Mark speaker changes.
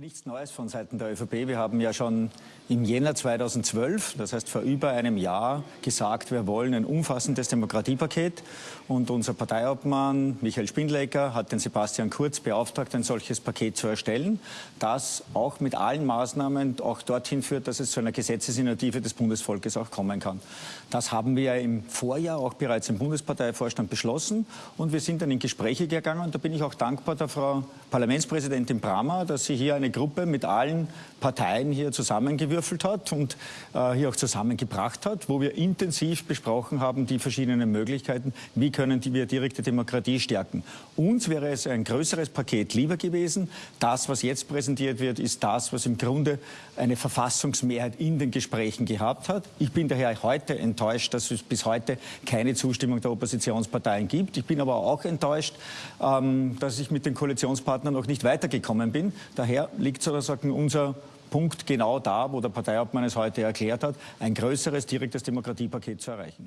Speaker 1: Nichts Neues von Seiten der ÖVP. Wir haben ja schon im Jänner 2012, das heißt vor über einem Jahr, gesagt, wir wollen ein umfassendes Demokratiepaket. Und unser Parteiobmann Michael Spindlecker hat den Sebastian Kurz beauftragt, ein solches Paket zu erstellen, das auch mit allen Maßnahmen auch dorthin führt, dass es zu einer Gesetzesinitiative des Bundesvolkes auch kommen kann. Das haben wir im Vorjahr auch bereits im Bundesparteivorstand beschlossen. Und wir sind dann in Gespräche gegangen. Und da bin ich auch dankbar der Frau Parlamentspräsidentin Brammer, dass sie hier eine Gruppe mit allen Parteien hier zusammengewürfelt hat und äh, hier auch zusammengebracht hat, wo wir intensiv besprochen haben, die verschiedenen Möglichkeiten, wie können die wir direkte Demokratie stärken. Uns wäre es ein größeres Paket lieber gewesen. Das, was jetzt präsentiert wird, ist das, was im Grunde eine Verfassungsmehrheit in den Gesprächen gehabt hat. Ich bin daher heute enttäuscht, dass es bis heute keine Zustimmung der Oppositionsparteien gibt. Ich bin aber auch enttäuscht, ähm, dass ich mit den Koalitionspartnern noch nicht weitergekommen bin. Daher liegt sozusagen unser Punkt genau da, wo der Parteiobmann es heute erklärt hat, ein größeres direktes Demokratiepaket zu erreichen.